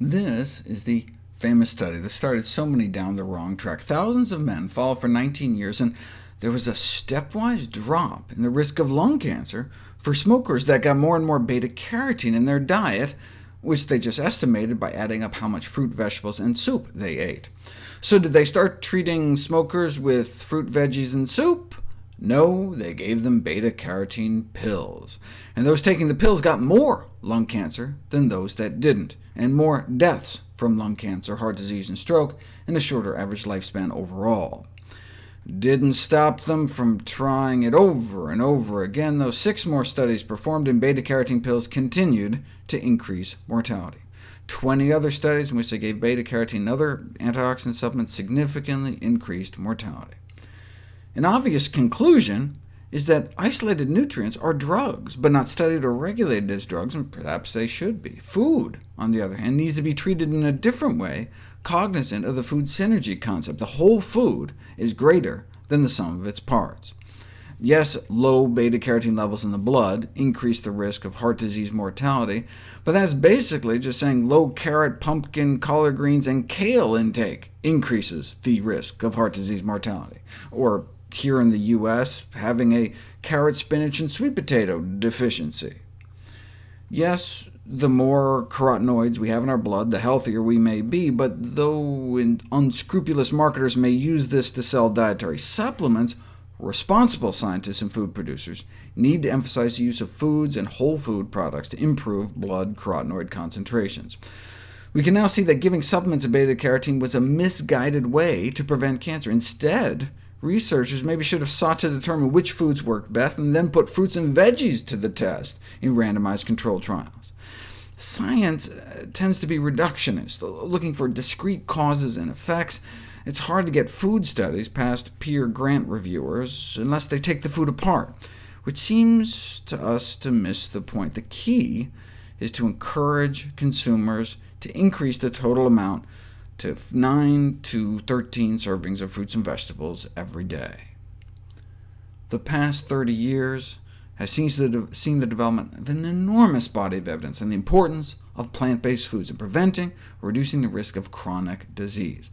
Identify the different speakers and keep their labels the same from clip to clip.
Speaker 1: This is the famous study that started so many down the wrong track. Thousands of men followed for 19 years, and there was a stepwise drop in the risk of lung cancer for smokers that got more and more beta-carotene in their diet, which they just estimated by adding up how much fruit, vegetables, and soup they ate. So did they start treating smokers with fruit, veggies, and soup? No, they gave them beta-carotene pills, and those taking the pills got more lung cancer than those that didn't, and more deaths from lung cancer, heart disease, and stroke, and a shorter average lifespan overall. Didn't stop them from trying it over and over again, though six more studies performed in beta-carotene pills continued to increase mortality. 20 other studies in which they gave beta-carotene and other antioxidant supplements significantly increased mortality. An obvious conclusion is that isolated nutrients are drugs, but not studied or regulated as drugs, and perhaps they should be. Food, on the other hand, needs to be treated in a different way, cognizant of the food synergy concept. The whole food is greater than the sum of its parts. Yes, low beta-carotene levels in the blood increase the risk of heart disease mortality, but that's basically just saying low carrot, pumpkin, collard greens, and kale intake increases the risk of heart disease mortality, or here in the U.S., having a carrot, spinach, and sweet potato deficiency. Yes, the more carotenoids we have in our blood, the healthier we may be, but though unscrupulous marketers may use this to sell dietary supplements, responsible scientists and food producers need to emphasize the use of foods and whole food products to improve blood carotenoid concentrations. We can now see that giving supplements of beta-carotene was a misguided way to prevent cancer. Instead, Researchers maybe should have sought to determine which foods worked best, and then put fruits and veggies to the test in randomized controlled trials. Science uh, tends to be reductionist, looking for discrete causes and effects. It's hard to get food studies past peer grant reviewers unless they take the food apart, which seems to us to miss the point. The key is to encourage consumers to increase the total amount to 9 to 13 servings of fruits and vegetables every day. The past 30 years has seen the, seen the development of an enormous body of evidence on the importance of plant-based foods in preventing or reducing the risk of chronic disease.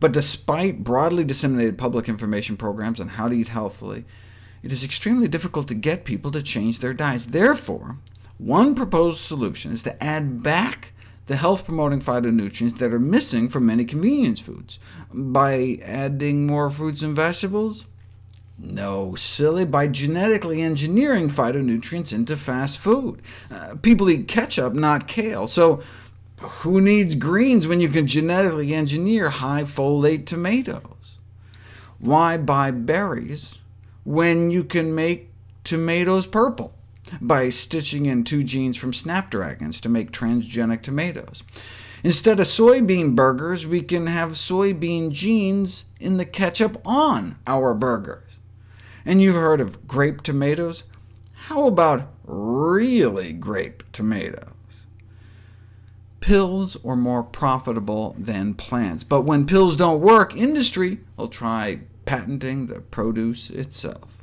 Speaker 1: But despite broadly disseminated public information programs on how to eat healthily, it is extremely difficult to get people to change their diets. Therefore, one proposed solution is to add back the health-promoting phytonutrients that are missing from many convenience foods. By adding more fruits and vegetables? No, silly, by genetically engineering phytonutrients into fast food. Uh, people eat ketchup, not kale, so who needs greens when you can genetically engineer high folate tomatoes? Why buy berries when you can make tomatoes purple? By stitching in two genes from snapdragons to make transgenic tomatoes. Instead of soybean burgers, we can have soybean genes in the ketchup on our burgers. And you've heard of grape tomatoes? How about really grape tomatoes? Pills are more profitable than plants, but when pills don't work, industry will try patenting the produce itself.